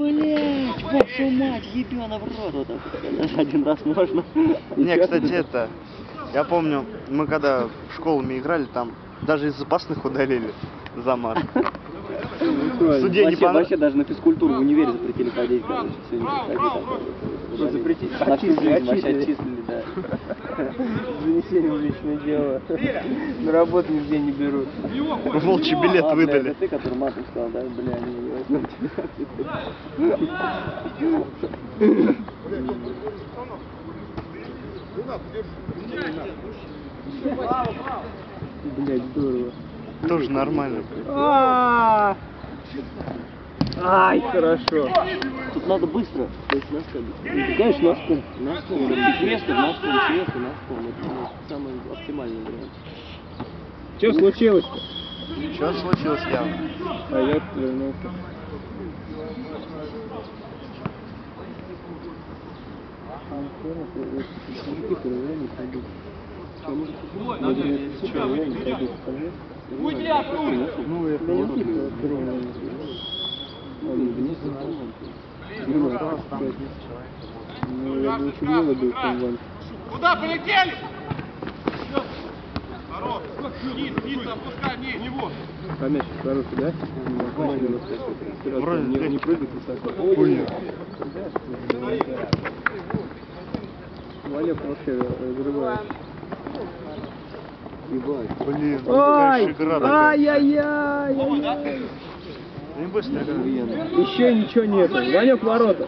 Блять, вашу мать, ебёна в рот вот так один раз можно. Не, кстати, это, я помню, мы когда в школами играли, там даже из запасных удалили замаш. Правильно. Судей не понравилось. вообще даже на физкультуру в универе запретили ходить, короче, все не ходить там. Что запретить? Всю жизнь Отчислили, отчислили. отчислили, да. Занесение в личное дело. На работу нигде не берут. Волчий билет А, бля, выдали. это ты, который матом сказал, да? Бля, не, Блять, здорово. Тоже нормально. Ай, хорошо. Тут надо быстро. То есть на сколько? Конечно, на сколько? На сколько? Чуть место, на сколько, место, на сколько. Это ну, самый оптимальный вариант. Что случилось? Что случилось явно? А я отвернулся. Ну, я Ну, я Куда полетели? Хорош. Низ, низ, опускай, низ, него. А мяч хороший, да? Вроде не, не прыгает высоко. Хуйня. Валек вообще разрывает. Ебать. Блин, такая. Ай-яй-яй! Не быстро. Еще ничего нету. Ванек ворота.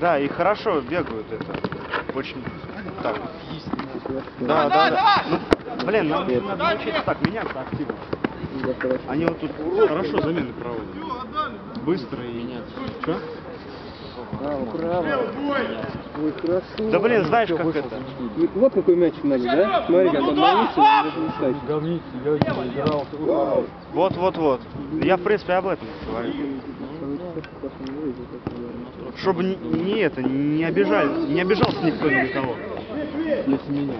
Да, и хорошо бегают это. Очень так. Да, да, да. Ну, блин, нам надо научиться так меняться активно. Они вот тут хорошо замены проводят. Быстро и меняться. Что? Право, право. Ой, хорошо. Да блин, знаешь как это? Вот, какой мячик надо, да? Смотри, как он ловится, даже не ставит. Вот, вот, вот. Я в принципе об этом говорю. Чтобы не, это, не обижали, не обижался никто ни на кого. Если менять.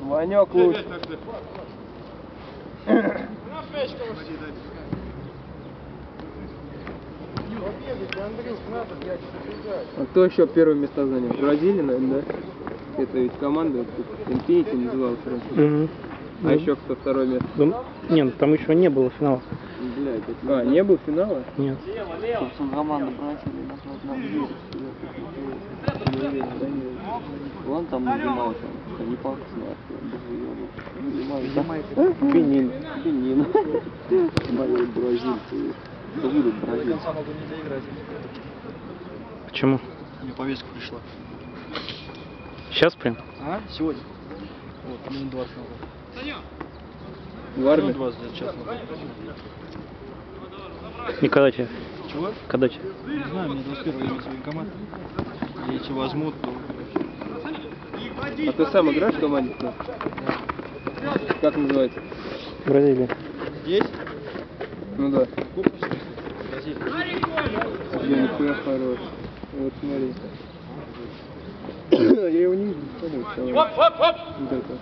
Ванек лучше. А кто еще первое место занял? Бразилия, наверное, да? Это ведь команда, Infinity называлась раньше. А еще кто второе место? Да, нет, там еще не было финала. Блядь, это А, не был финала? Нет. собственно команду бросили, назвать нам верить. Не уверен, да, не уверен. Вон там занимался, не пахнет нахуй, Занимается. Бенин. Бенин. Болеют бразильцы. Почему? Мне повестка пришла. Сейчас прям? А? Сегодня. Вот, минут 20 назад. В армии? 20 лет час назад. И когда тебе? Чего? Когда тебе? Не знаю, мне 21 имеется военкомат. Если возьмут, то... А ты сам играешь в команде? Да. Как называется? Бразилия. Есть? Ну да. Я нихуя хорош. Вот смотри. Я его не видел. Смотри. Оп, оп, оп. Вот это.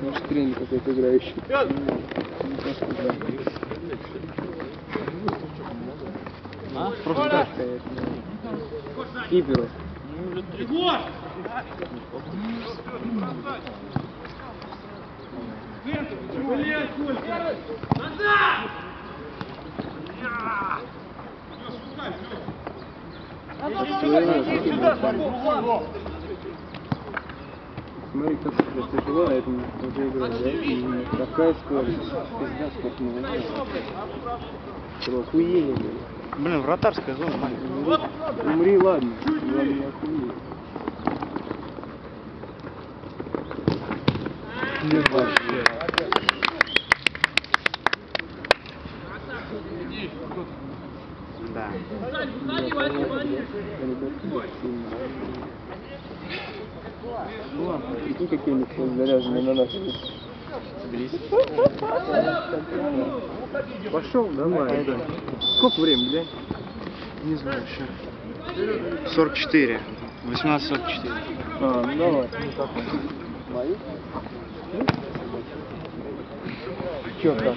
Наш тренер какой-то играющий. Ну. А? Просто так. конечно. Киперу. Егор! Смотри, как это тяжело, а это уже играть, да? Такая скорость. Пизда, сколько мы. Просто охуение, блин. Блин, вратарская зона маленькая. Умри, ладно. Ладно, не охуеть. Вообще. Да. Ну ладно, прикинь, какие они все заряженные на нас. Пошел, давай. Сколько времени, блядь? Не знаю еще. 44. 18.44. А, ну давай. Че как?